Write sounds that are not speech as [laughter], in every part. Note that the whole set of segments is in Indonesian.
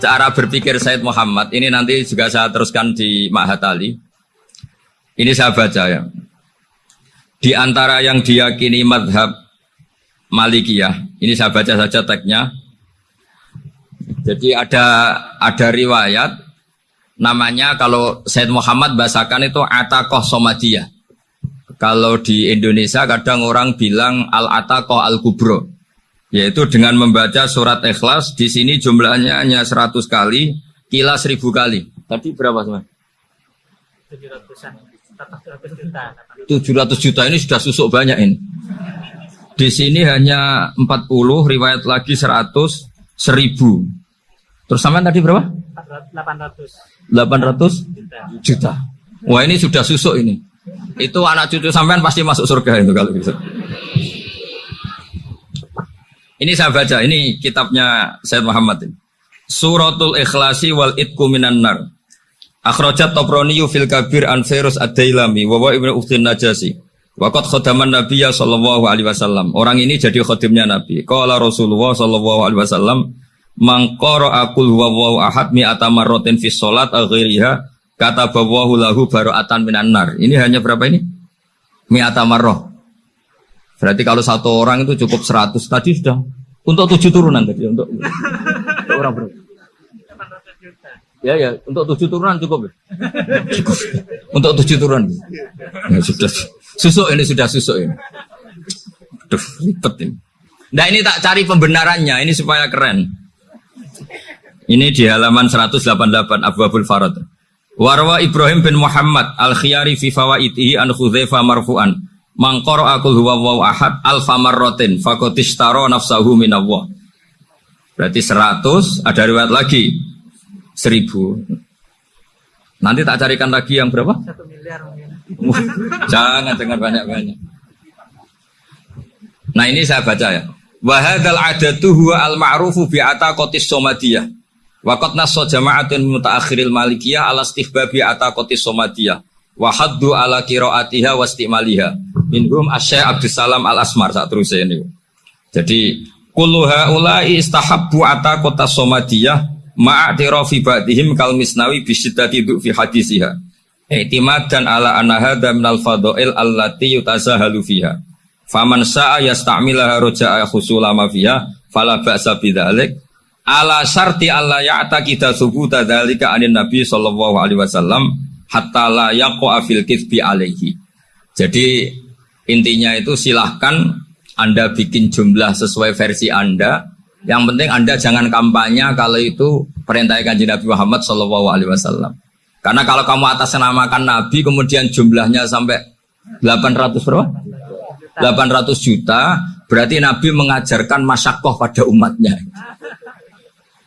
Cara berpikir Said Muhammad ini nanti juga saya teruskan di Mahatali. Ini saya baca ya. Di antara yang diyakini madhab Malikiyah, ini saya baca saja teksnya. Jadi ada ada riwayat namanya kalau Said Muhammad bahasakan itu Atakoh Somadiyah. Kalau di Indonesia kadang orang bilang Al-Atakoh Al-Kubro. Yaitu dengan membaca surat ikhlas di sini jumlahnya hanya 100 kali, kila 1000 kali. Tadi berapa teman? 700 juta. ini sudah susuk banyak ini. Di sini hanya 40, riwayat lagi 100, 1000. Terus sampai tadi berapa? 800. 800 juta. Wah ini sudah susuk ini. Itu anak cucu sampean pasti masuk surga itu kalau bisa. Ini saya baca, ini kitabnya Said Muhammad. Suratul Ikhlasi wal Itku minan nar. Akhrajat Tobroni fil Kabir an Firus Ad-Dailami wa Ibnu Ukhtin Najasi. Waqat khodaman Nabiya sallallahu alaihi wasallam. Orang ini jadi khodimnya Nabi. Qala Rasulullah sallallahu alaihi wasallam, "Man qara'a qul ahad mi'ata marratin fi shalat aghiriha kata bawahu lahu bara'atan minan nar." Ini hanya berapa ini? Mi'ata marrah. Berarti kalau satu orang itu cukup 100 tadi sudah untuk tujuh turunan tadi untuk, orang berapa? Ya ya untuk tujuh turunan cukup. Ya? Cukup. Untuk tujuh turunan. Ya, sudah susuk ini sudah susuk ini. Duh, ribet ini. Nah ini tak cari pembenarannya ini supaya keren. Ini di halaman 188 Abu Abdul Farad. Warwa Ibrahim bin Muhammad al-Khiyari fi fawaitihi an Khudzaifa marfu'an Mangkor akul huwa waw ahad alfa marrotin fakotistaro nafsahu minallah. Berarti seratus, ada riwayat lagi seribu. Nanti tak carikan lagi yang berapa? Satu miliar [laughs] Jangan dengar banyak-banyak. Nah ini saya baca ya. Wahadal adatu huwa al ma'rufu bi'ata kotis somadiyah. Wakot naso jama'atun mutaakhiril malikiyah ala stihbabi ata kotis somadiyah. Wahaddu ala kiroatiha wastimaliha minhum asy Abdus Salam Al Asmar saat terus ini. Jadi kulluha ulai istahabbu ata kota Somadiyah ma'atirafi ba'dihim kal misnawi bisiddati fi hadisiha. I'timadan ala anna hadha minal fadail allati yutazahalu fiha. Faman sa'a yasta'milaha roja'a khusulama fiha fala ba'sa. Ala syarti alla ya'taqida thubuta dzalika anin nabi sallallahu alaihi wasallam hatta la yaqa fil kitsbi alaihi. Jadi Intinya itu silahkan Anda bikin jumlah sesuai versi Anda. Yang penting Anda jangan kampanye kalau itu perintah kanjeng Nabi Muhammad Shallallahu Alaihi Wasallam. Karena kalau kamu atas namakan Nabi kemudian jumlahnya sampai 800 berapa? 800 juta berarti Nabi mengajarkan masyakoh pada umatnya.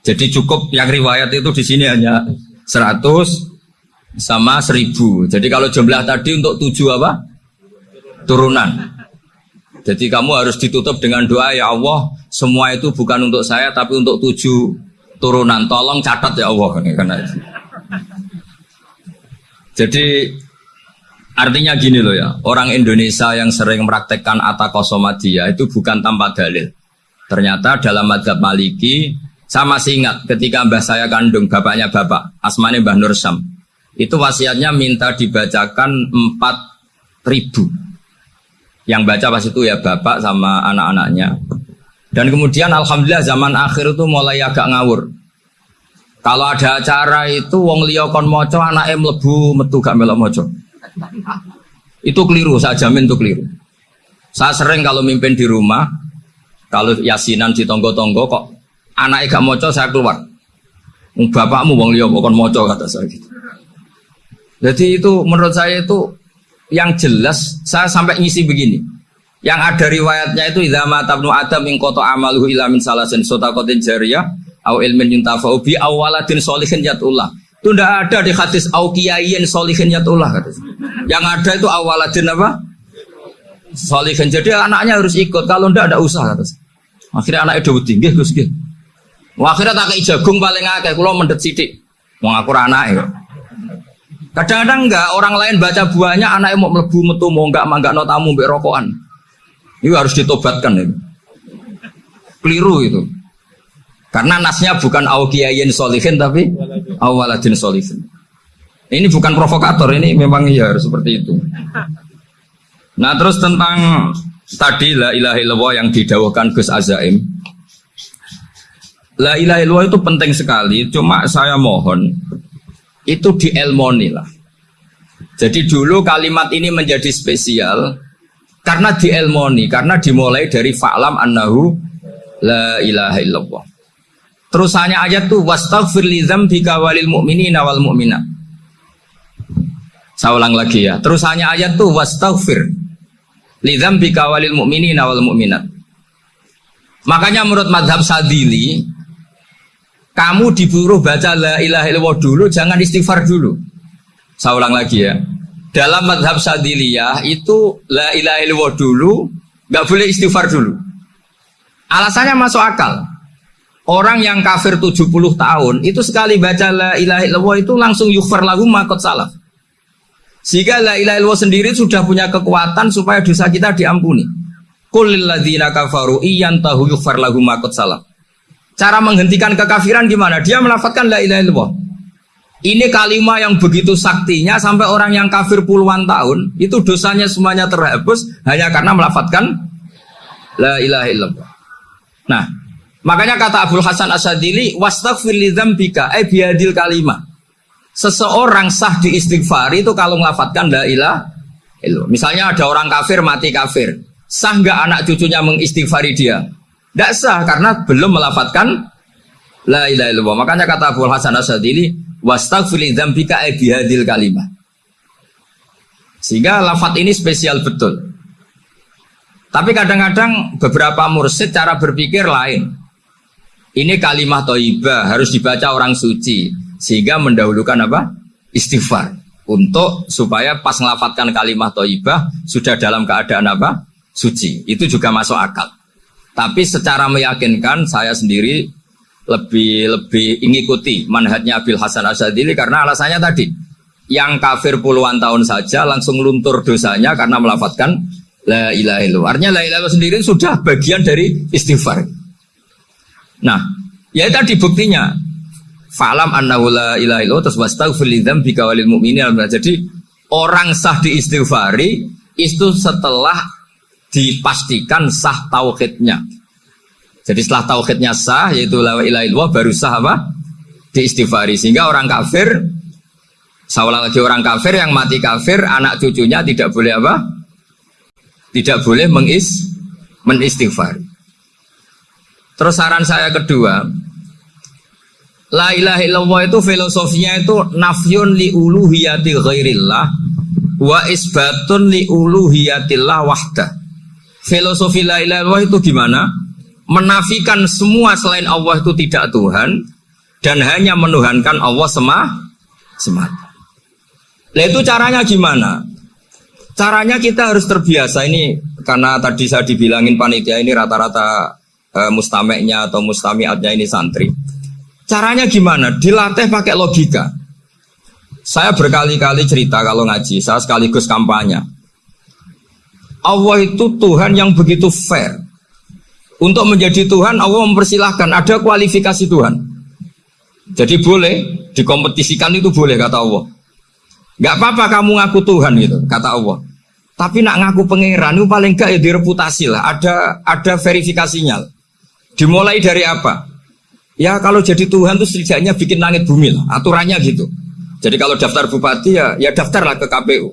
Jadi cukup yang riwayat itu di sini hanya 100 sama 1000. Jadi kalau jumlah tadi untuk tujuh apa? turunan. Jadi kamu harus ditutup dengan doa ya Allah, semua itu bukan untuk saya tapi untuk tujuh turunan. Tolong catat ya Allah itu. Jadi artinya gini loh ya, orang Indonesia yang sering mempraktekkan atakosomadia itu bukan tanpa dalil. Ternyata dalam madhab maliki, saya masih ingat ketika mbah saya kandung, bapaknya bapak, asmane Mbah Nur Sam. Itu wasiatnya minta dibacakan empat ribu yang baca pas itu ya bapak sama anak-anaknya. Dan kemudian alhamdulillah zaman akhir itu mulai agak ngawur. Kalau ada acara itu wong liya kon maca anake mlebu metu gak melok maca. Itu keliru, saya jamin itu keliru. Saya sering kalau mimpin di rumah, kalau yasinan di tonggo-tonggo kok anaknya gak maca saya keluar. Bapakmu wong liya kon maca kata saya gitu. Jadi itu menurut saya itu yang jelas saya sampai ngisi begini. Yang ada riwayatnya itu idza mata ibnu adam min qata amaluhu ila min salasin sadaqatin jariyah au ilmin yuntafa'u bi awaladin sholihin yatullah. Itu tidak ada di hadis au kiyayin sholihin yatullah Yang ada itu awaladin apa? Sholihin. Jadi anaknya harus ikut. Kalau tidak ada usaha kata. Akhirnya anaknya udah tinggi Gus nggih. Akhirnya tak jagung paling akeh kula mendet sithik. Wong aku anake Kadang-kadang enggak orang lain baca buahnya anaknya mau melebu metu mau enggak mangga no tamu mbek rokokan. Itu harus ditobatkan itu. Keliru itu. Karena nasnya bukan awkiyayin solihin tapi awaladin solihin. Ini bukan provokator, ini memang ya harus seperti itu. Nah terus tentang tadi la illallah yang didawahkan Gus Azaim. La ilaha illallah itu penting sekali, cuma saya mohon itu dielmoni lah. Jadi dulu kalimat ini menjadi spesial karena dielmoni, karena dimulai dari fa'lam annahu la ilaha illallah. Terusannya ayat tuh wastaghfir li dzambika walil mu'minina wal mu'minat. Saya ulang lagi ya. Terusannya ayat tuh wastaghfir li dzambika walil mu'minina wal mu'minat. Makanya menurut madhab Sadili kamu diburu baca la ilaha illallah dulu, jangan istighfar dulu. Saya ulang lagi ya. Dalam madhab Sadiliyah itu la ilaha illallah dulu, nggak boleh istighfar dulu. Alasannya masuk akal. Orang yang kafir 70 tahun itu sekali baca la ilaha illallah itu langsung yufar lagu makot salah. Sehingga la ilaha illallah sendiri sudah punya kekuatan supaya dosa kita diampuni. Qul ladzina kafaru tahu yufar lagu makot salah. Cara menghentikan kekafiran gimana? Dia melafatkan la ilaha illallah. Ini kalimat yang begitu saktinya sampai orang yang kafir puluhan tahun itu dosanya semuanya terhapus hanya karena melafatkan la ilaha illallah. Nah, Makanya kata Abdul Hasan Asadili, wastaghfir li dzambika ay biadil kalimah. Seseorang sah di istighfar itu kalau melafatkan la ilaha illallah. Misalnya ada orang kafir mati kafir. Sah nggak anak cucunya mengistighfari dia? Tidak sah karena belum melafatkan la ilaha illallah. Makanya kata Abdul Hasan Asadili, wastaghfir dzambika ay biadil kalimah. Sehingga lafat ini spesial betul. Tapi kadang-kadang beberapa mursid cara berpikir lain. Ini kalimat toibah harus dibaca orang suci sehingga mendahulukan apa? Istighfar untuk supaya pas ngelafatkan kalimat toibah sudah dalam keadaan apa? Suci. Itu juga masuk akal. Tapi secara meyakinkan saya sendiri lebih lebih mengikuti manhajnya Abil Hasan Asadili karena alasannya tadi yang kafir puluhan tahun saja langsung luntur dosanya karena melafatkan la ilaha illallah. Artinya la ilaha sendiri sudah bagian dari istighfar. Nah, ya tadi buktinya. Falam annahu la ilaha illallah terus wastaghfir lidzambika walil mu'minin. Jadi orang sah di istighfari itu setelah dipastikan sah tauhidnya. Jadi setelah tauhidnya sah yaitu la ilaha illallah baru sah apa? Di istighfari. Sehingga orang kafir Saulah lagi orang kafir yang mati kafir, anak cucunya tidak boleh apa? Tidak boleh mengis, menistighfar. Terus saran saya kedua, La ilaha illallah itu filosofinya itu nafyun li uluhiyati ghairillah wa isbatun li uluhiyatillah wahda. Filosofi la ilaha illallah itu gimana? Menafikan semua selain Allah itu tidak Tuhan dan hanya menuhankan Allah semah semata. Nah itu caranya gimana? Caranya kita harus terbiasa ini karena tadi saya dibilangin panitia ini rata-rata uh, mustameknya atau mustamiatnya ini santri. Caranya gimana? Dilatih pakai logika. Saya berkali-kali cerita kalau ngaji, saya sekaligus kampanye. Allah itu Tuhan yang begitu fair. Untuk menjadi Tuhan, Allah mempersilahkan ada kualifikasi Tuhan. Jadi boleh dikompetisikan itu boleh kata Allah. Gak apa-apa kamu ngaku Tuhan gitu kata Allah. Tapi nak ngaku pangeran itu paling gak ya direputasi lah. Ada ada verifikasinya. Dimulai dari apa? Ya kalau jadi Tuhan itu setidaknya bikin langit bumi lah, aturannya gitu. Jadi kalau daftar bupati ya ya daftarlah ke KPU.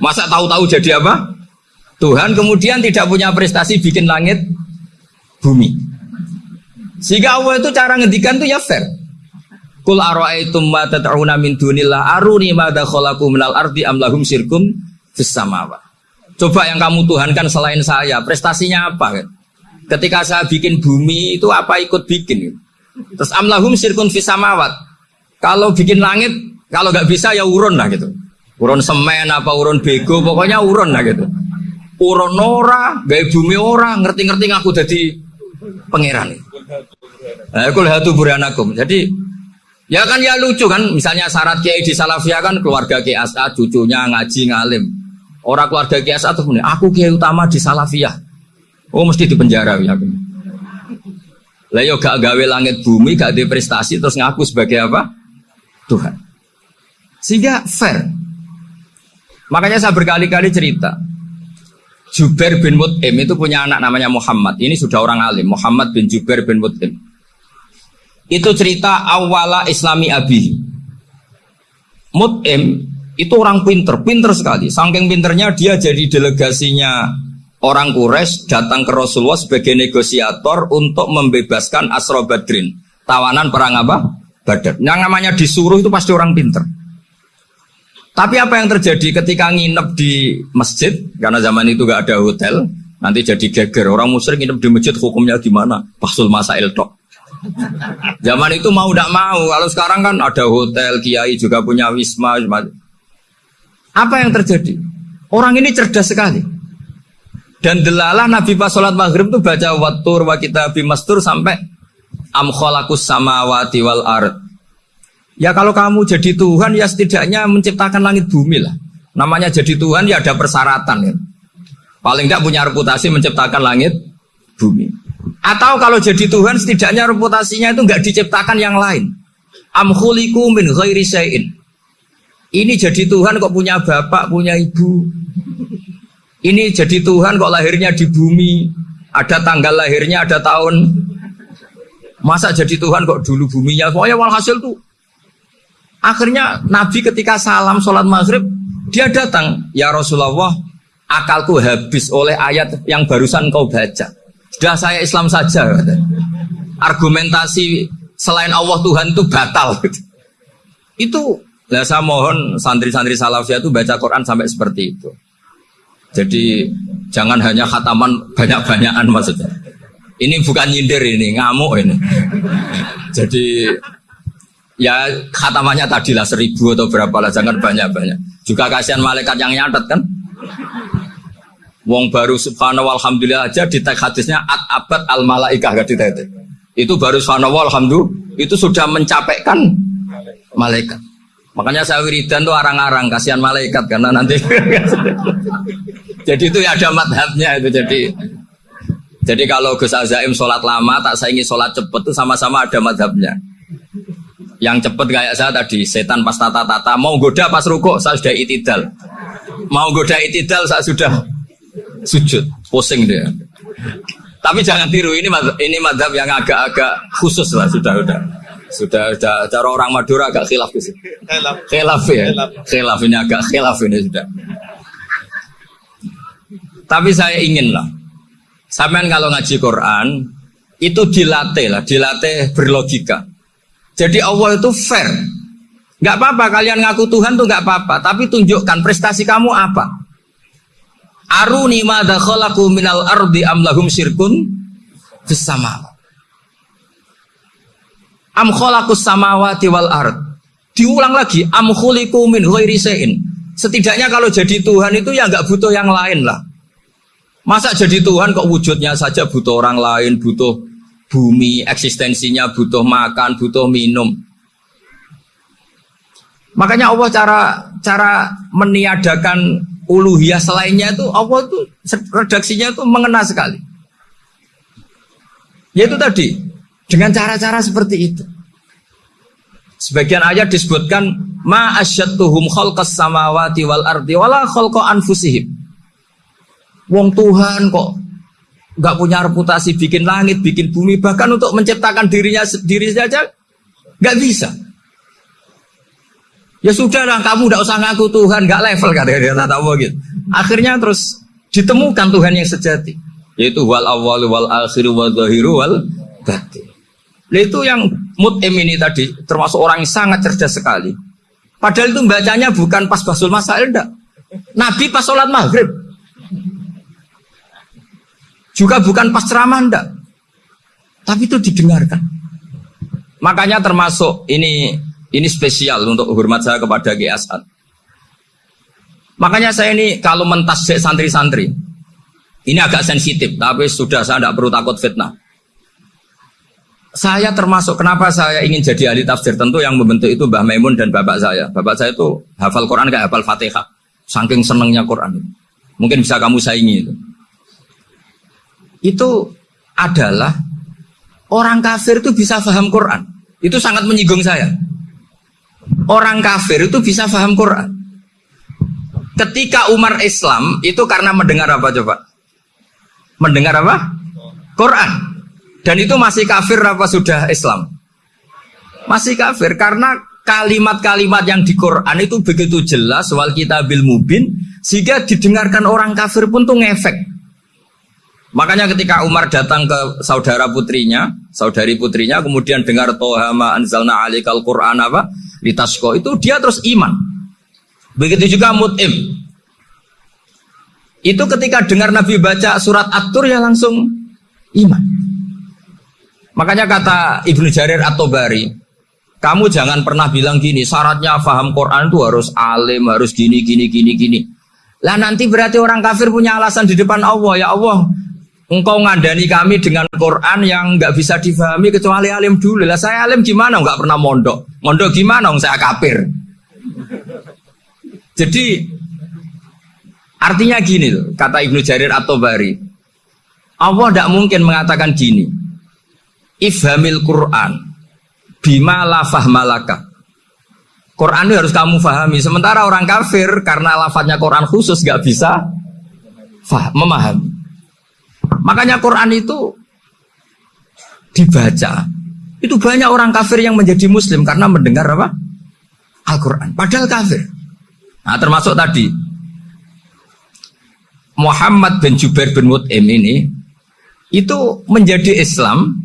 Masa tahu-tahu jadi apa? Tuhan kemudian tidak punya prestasi bikin langit bumi. Sehingga Allah itu cara ngedikan tuh ya fair. Kul ara'aitum ma tad'una min dunillah aruni ma khalaqu minal ardi am lahum sirkum fis Coba yang kamu tuhankan selain saya, prestasinya apa kan? Ketika saya bikin bumi itu apa ikut bikin? Terus amlahum sirkun fisamawat. Kalau bikin langit, kalau nggak bisa ya urun lah gitu. Urun semen apa urun bego, pokoknya urun lah gitu. Urun ora, gaya bumi ora, ngerti-ngerti ngaku jadi pangeran. Nah, aku lihat buranakum. Jadi ya kan ya lucu kan, misalnya syarat kiai di Salafiyah kan keluarga kiai As'ad, cucunya ngaji ngalim. Orang keluarga kiai As'ad tuh aku kiai utama di Salafiyah. Oh mesti di penjara ya. Lah yo gak gawe langit bumi, gak ada prestasi terus ngaku sebagai apa? Tuhan. Sehingga fair. Makanya saya berkali-kali cerita. Jubair bin Mut'im itu punya anak namanya Muhammad. Ini sudah orang alim, Muhammad bin Jubair bin Mut'im. Itu cerita awala Islami Abi. Mut'im itu orang pinter, pinter sekali. Saking pinternya dia jadi delegasinya orang Quraisy datang ke Rasulullah sebagai negosiator untuk membebaskan Asro Badrin. Tawanan perang apa? Badar. Yang namanya disuruh itu pasti orang pinter. Tapi apa yang terjadi ketika nginep di masjid, karena zaman itu gak ada hotel, nanti jadi geger. Orang musyrik nginep di masjid hukumnya gimana? Pasul masail tok. Zaman itu mau tidak mau. Kalau sekarang kan ada hotel, kiai juga punya wisma. Apa yang terjadi? Orang ini cerdas sekali. Dan delalah Nabi pas sholat maghrib itu baca watur wa kita bimastur sampai am sama samawati wal ard. Ya kalau kamu jadi Tuhan ya setidaknya menciptakan langit bumi lah. Namanya jadi Tuhan ya ada persyaratan ya. Paling tidak punya reputasi menciptakan langit bumi. Atau kalau jadi Tuhan setidaknya reputasinya itu nggak diciptakan yang lain. Amhuliku min ghairi sayin. Ini jadi Tuhan kok punya bapak, punya ibu. Ini jadi Tuhan kok lahirnya di bumi. Ada tanggal lahirnya, ada tahun. Masa jadi Tuhan kok dulu buminya. Pokoknya walhasil tuh Akhirnya Nabi ketika salam sholat maghrib, dia datang. Ya Rasulullah, akalku habis oleh ayat yang barusan kau baca. Sudah saya Islam saja. Argumentasi selain Allah Tuhan itu batal. [laughs] Itu lah saya mohon santri-santri salafiyah itu baca Quran sampai seperti itu. Jadi jangan hanya khataman banyak-banyakan maksudnya. Ini bukan nyindir ini, ngamuk ini. [laughs] Jadi ya khatamannya tadi lah seribu atau berapa lah jangan banyak banyak juga kasihan malaikat yang nyatet kan? Wong baru subhanallah alhamdulillah aja di teks hadisnya at abad al malaikah gak itu itu baru subhanallah alhamdulillah itu sudah mencapaikan malaikat. Makanya saya wiridan tuh arang-arang kasihan malaikat karena nanti [laughs] jadi itu ya ada madhabnya itu jadi jadi kalau Gus Azaim sholat lama tak saingi sholat cepet itu sama-sama ada madhabnya yang cepet kayak saya tadi, setan pas tata-tata, mau goda pas ruko, saya sudah itidal. Mau goda itidal, saya sudah sujud, pusing dia. Tapi jangan tiru, ini ini madhab yang agak-agak khusus lah, sudah sudah. Sudah, sudah cara orang Madura agak khilaf sih. Khilaf. Khilaf ya. Khilaf ini agak khilaf ini sudah. Tapi saya ingin lah, sampean kalau ngaji Quran itu dilatih lah, dilatih berlogika. Jadi Allah itu fair. Gak apa-apa kalian ngaku Tuhan tuh gak apa-apa, tapi tunjukkan prestasi kamu apa. Aruni madza khalaqu minal ardi am lahum syirkun fis Am khalaqus samawati wal ard. Diulang lagi, am khuliqu min ghairi Setidaknya kalau jadi Tuhan itu ya nggak butuh yang lain lah. Masa jadi Tuhan kok wujudnya saja butuh orang lain, butuh bumi eksistensinya butuh makan, butuh minum. Makanya Allah cara cara meniadakan uluhiyah selainnya itu Allah itu redaksinya itu mengena sekali. Yaitu tadi dengan cara-cara seperti itu. Sebagian ayat disebutkan ma asyattuhum khalqas samawati wal ardi wala khalqa anfusihim. Wong Tuhan kok nggak punya reputasi bikin langit, bikin bumi, bahkan untuk menciptakan dirinya sendiri saja nggak bisa. Ya sudah lah, kamu nggak usah ngaku Tuhan, nggak level kata dia tahu gitu. Akhirnya terus ditemukan Tuhan yang sejati, yaitu wal awal wal akhir wal zahiru wal batin. Nah, itu yang mut'im ini tadi termasuk orang yang sangat cerdas sekali. Padahal itu bacanya bukan pas basul masail enggak. Nabi pas sholat maghrib juga bukan pas ceramah enggak. Tapi itu didengarkan. Makanya termasuk ini ini spesial untuk hormat saya kepada G. Asad. Makanya saya ini kalau mentas santri-santri, ini agak sensitif, tapi sudah saya tidak perlu takut fitnah. Saya termasuk kenapa saya ingin jadi ahli tafsir tentu yang membentuk itu Mbah Maimun dan bapak saya. Bapak saya itu hafal Quran kayak hafal Fatihah. Saking senengnya Quran. Mungkin bisa kamu saingi itu itu adalah orang kafir itu bisa paham Quran. Itu sangat menyinggung saya. Orang kafir itu bisa paham Quran. Ketika Umar Islam itu karena mendengar apa coba? Mendengar apa? Quran. Dan itu masih kafir apa sudah Islam? Masih kafir karena kalimat-kalimat yang di Quran itu begitu jelas wal kita bil mubin sehingga didengarkan orang kafir pun tuh ngefek. Makanya ketika Umar datang ke saudara putrinya, saudari putrinya, kemudian dengar Tohama anzalna alikal Quran apa, litasko itu dia terus iman. Begitu juga Mut'im. Itu ketika dengar Nabi baca surat At-Tur ya langsung iman. Makanya kata Ibnu Jarir atau Bari, kamu jangan pernah bilang gini, syaratnya faham Quran itu harus alim, harus gini, gini, gini, gini. Lah nanti berarti orang kafir punya alasan di depan Allah, ya Allah, Engkau ngandani kami dengan Quran yang nggak bisa difahami kecuali alim dulu. Lah saya alim gimana? Nggak pernah mondok. Mondok gimana? Saya kafir. Jadi artinya gini loh, kata Ibnu Jarir atau Bari. Allah tidak mungkin mengatakan gini. Ifhamil Quran bima lafah malaka. Quran itu harus kamu fahami. Sementara orang kafir karena lafadznya Quran khusus nggak bisa memahami. Makanya Quran itu dibaca. Itu banyak orang kafir yang menjadi muslim karena mendengar apa? Al-Quran. Padahal kafir. Nah termasuk tadi. Muhammad bin Jubair bin Mut'im ini itu menjadi Islam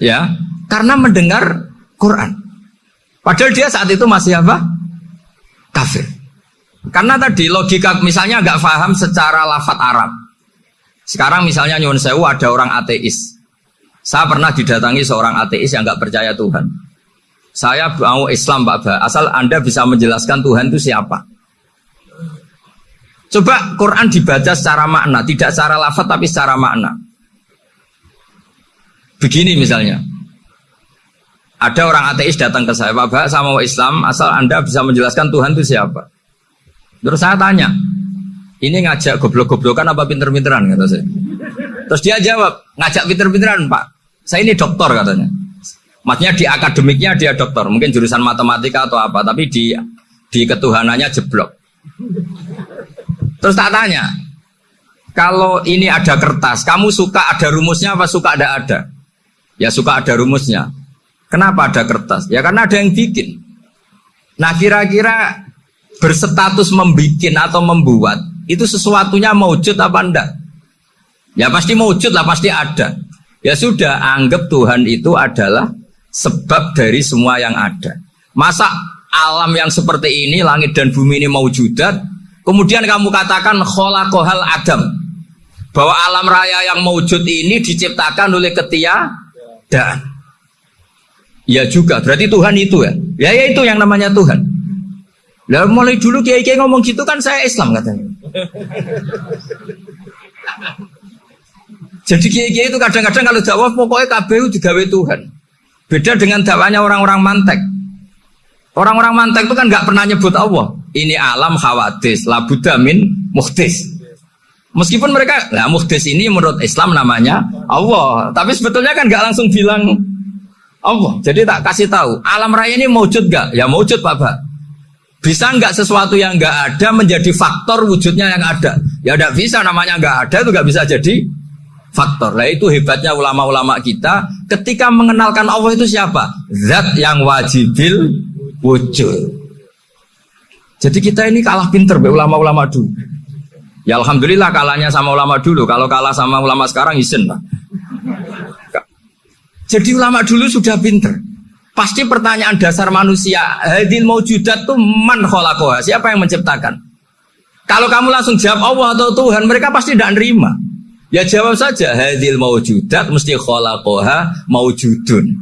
ya karena mendengar Quran. Padahal dia saat itu masih apa? Kafir. Karena tadi logika misalnya nggak paham secara lafat Arab. Sekarang misalnya nyuwun sewu ada orang ateis. Saya pernah didatangi seorang ateis yang nggak percaya Tuhan. Saya mau Islam Pak Ba, asal Anda bisa menjelaskan Tuhan itu siapa. Coba Quran dibaca secara makna, tidak secara lafaz tapi secara makna. Begini misalnya, ada orang ateis datang ke saya, Pak Ba, saya Islam, asal Anda bisa menjelaskan Tuhan itu siapa. Terus saya tanya, ini ngajak goblok-goblokan apa pinter-pinteran kata saya. Terus dia jawab, ngajak pinter-pinteran pak. Saya ini dokter katanya. Maksudnya di akademiknya dia dokter, mungkin jurusan matematika atau apa, tapi di di ketuhanannya jeblok. Terus tak tanya, kalau ini ada kertas, kamu suka ada rumusnya apa suka ada ada? Ya suka ada rumusnya. Kenapa ada kertas? Ya karena ada yang bikin. Nah kira-kira berstatus membikin atau membuat itu sesuatunya maujud apa enggak? Ya pasti maujud lah, pasti ada. Ya sudah, anggap Tuhan itu adalah sebab dari semua yang ada. Masa alam yang seperti ini, langit dan bumi ini maujudat, kemudian kamu katakan kholakohal adam. Bahwa alam raya yang maujud ini diciptakan oleh ketia dan Ya juga, berarti Tuhan itu ya. Ya, ya itu yang namanya Tuhan. Lah mulai dulu kiai-kiai ngomong gitu kan saya Islam katanya. Jadi kiai-kiai itu kadang-kadang kalau jawab pokoknya KBU digawe Tuhan. Beda dengan dakwanya orang-orang mantek. Orang-orang mantek itu kan nggak pernah nyebut Allah. Ini alam khawatis, labudamin muhtis. Meskipun mereka, lah muhtis ini menurut Islam namanya Allah. Tapi sebetulnya kan nggak langsung bilang Allah. Jadi tak kasih tahu, alam raya ini mewujud gak? Ya mewujud Pak Pak. Bisa nggak sesuatu yang nggak ada menjadi faktor wujudnya yang ada? Ya tidak bisa namanya nggak ada itu nggak bisa jadi faktor. Lah itu hebatnya ulama-ulama kita ketika mengenalkan Allah itu siapa? Zat yang wajibil wujud. Jadi kita ini kalah pinter be ulama-ulama dulu. Ya alhamdulillah kalahnya sama ulama dulu. Kalau kalah sama ulama sekarang isen lah. Jadi ulama dulu sudah pinter. Pasti pertanyaan dasar manusia, hadil maujudat tuh man kholakoha, siapa yang menciptakan? Kalau kamu langsung jawab Allah atau Tuhan, mereka pasti tidak nerima. Ya jawab saja, hadil maujudat mesti kholakoha maujudun.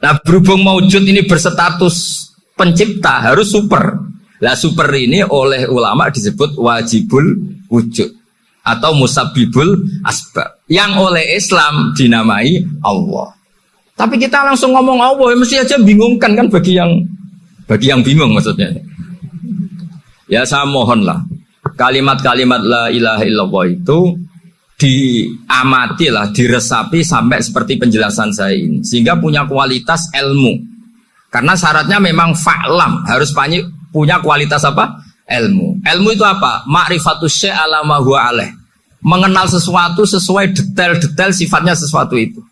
Nah berhubung maujud ini berstatus pencipta, harus super. Lah super ini oleh ulama disebut wajibul wujud atau musabibul asbab yang oleh Islam dinamai Allah. Tapi kita langsung ngomong Allah, ya mesti aja bingungkan kan bagi yang bagi yang bingung maksudnya. Ya saya mohonlah kalimat-kalimat la ilaha illallah itu diamati lah, diresapi sampai seperti penjelasan saya ini, sehingga punya kualitas ilmu. Karena syaratnya memang fa'lam, harus punya kualitas apa? Ilmu. Ilmu itu apa? Ma'rifatus syai' ala. Mengenal sesuatu sesuai detail-detail sifatnya sesuatu itu.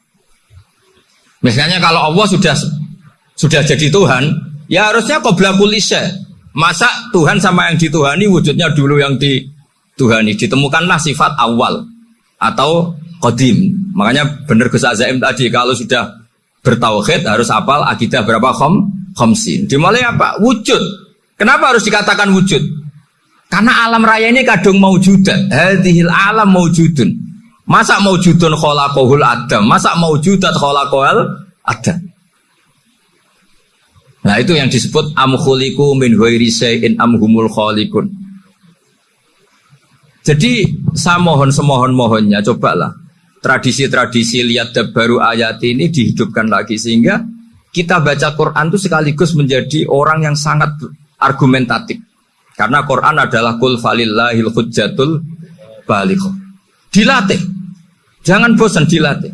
Misalnya kalau Allah sudah sudah jadi Tuhan, ya harusnya qobla kulise. Masa Tuhan sama yang dituhani wujudnya dulu yang dituhani. Ditemukanlah sifat awal atau kodim. Makanya benar Gus Azaim tadi kalau sudah bertauhid harus apal akidah berapa khom khomsin. Dimulai apa? Wujud. Kenapa harus dikatakan wujud? Karena alam raya ini kadung maujudan. Hadhil alam maujudun. Masa maujudun kholaqohul adam? Masa maujudat kholaqohul adam? Nah itu yang disebut amkhuliku min ghairi in amhumul khalikun. Jadi saya mohon semohon mohonnya cobalah tradisi-tradisi lihat baru ayat ini dihidupkan lagi sehingga kita baca Quran itu sekaligus menjadi orang yang sangat argumentatif. Karena Quran adalah kul falillahil hujjatul baligh. Dilatih. Jangan bosan dilatih.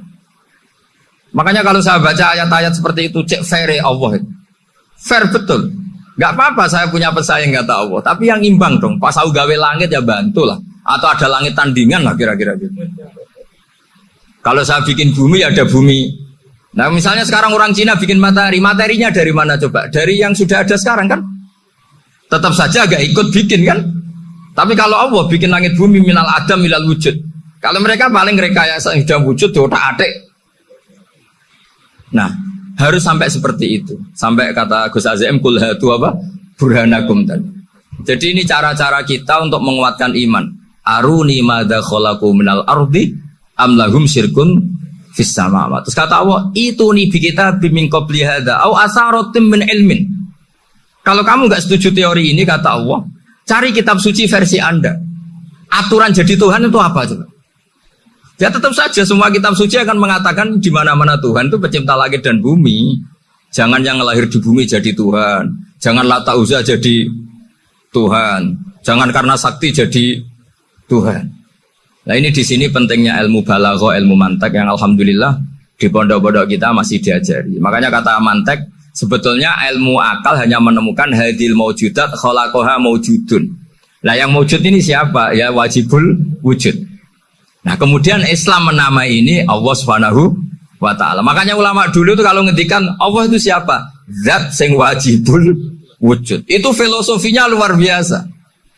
Makanya kalau saya baca ayat-ayat seperti itu cek fair Allah. Fair betul. Gak apa-apa saya punya pesaing kata Allah. Tapi yang imbang dong. Pas aku gawe langit ya bantulah. Atau ada langit tandingan lah kira-kira gitu. Kalau saya bikin bumi ya ada bumi. Nah misalnya sekarang orang Cina bikin matahari. Materinya dari mana coba? Dari yang sudah ada sekarang kan? Tetap saja agak ikut bikin kan? Tapi kalau Allah bikin langit bumi minal adam minal wujud. Kalau mereka paling rekayasa sudah wujud, otak adik. Nah, harus sampai seperti itu. Sampai kata Gus Azim kul hatu apa? Burhanakum tadi. Jadi ini cara-cara kita untuk menguatkan iman. Aruni madza khalaqu minal ardi am lahum syirkun fis. Terus kata Allah, itu nih kita bimin qabli hadza au asaratim min ilmin. Kalau kamu nggak setuju teori ini kata Allah, cari kitab suci versi Anda. Aturan jadi Tuhan itu apa coba? Ya tetap saja semua kitab suci akan mengatakan di mana-mana Tuhan itu pencipta langit dan bumi. Jangan yang lahir di bumi jadi Tuhan. Jangan lata uza jadi Tuhan. Jangan karena sakti jadi Tuhan. Nah ini di sini pentingnya ilmu balago, ilmu mantek yang alhamdulillah di pondok-pondok kita masih diajari. Makanya kata mantek sebetulnya ilmu akal hanya menemukan hadil maujudat kholakoha maujudun. Nah yang maujud ini siapa? Ya wajibul wujud. Nah kemudian Islam menamai ini Allah Subhanahu wa taala. Makanya ulama dulu itu kalau ngendikan Allah itu siapa? Zat sing wajibul wujud. Itu filosofinya luar biasa.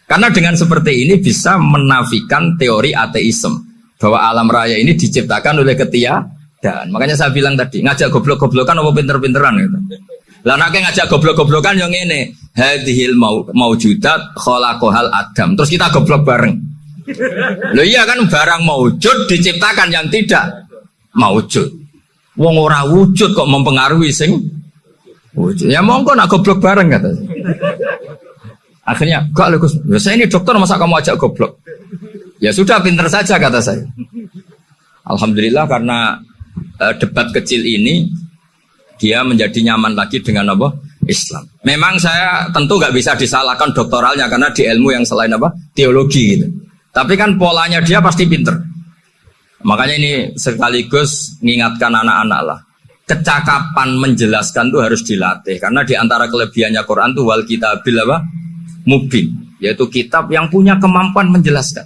Karena dengan seperti ini bisa menafikan teori ateisme bahwa alam raya ini diciptakan oleh ketiadaan. Makanya saya bilang tadi ngajak goblok-goblokan apa pinter-pinteran gitu. Lah nek ngajak goblok-goblokan yang ini hadhil mau maujudat khalaqahal adam. Terus kita goblok bareng. Loh iya kan barang maujud diciptakan yang tidak maujud. Wong ora wujud kok mempengaruhi sing wujud. Ya monggo nak goblok bareng kata. Akhirnya, gak Gus, ya saya ini dokter masa kamu ajak goblok? Ya sudah pinter saja kata saya. Alhamdulillah karena uh, debat kecil ini dia menjadi nyaman lagi dengan apa? Islam. Memang saya tentu nggak bisa disalahkan doktoralnya karena di ilmu yang selain apa? Teologi gitu. Tapi kan polanya dia pasti pinter. Makanya ini sekaligus mengingatkan anak-anak lah. Kecakapan menjelaskan itu harus dilatih. Karena di antara kelebihannya Quran itu wal kitabil apa? Mubin. Yaitu kitab yang punya kemampuan menjelaskan.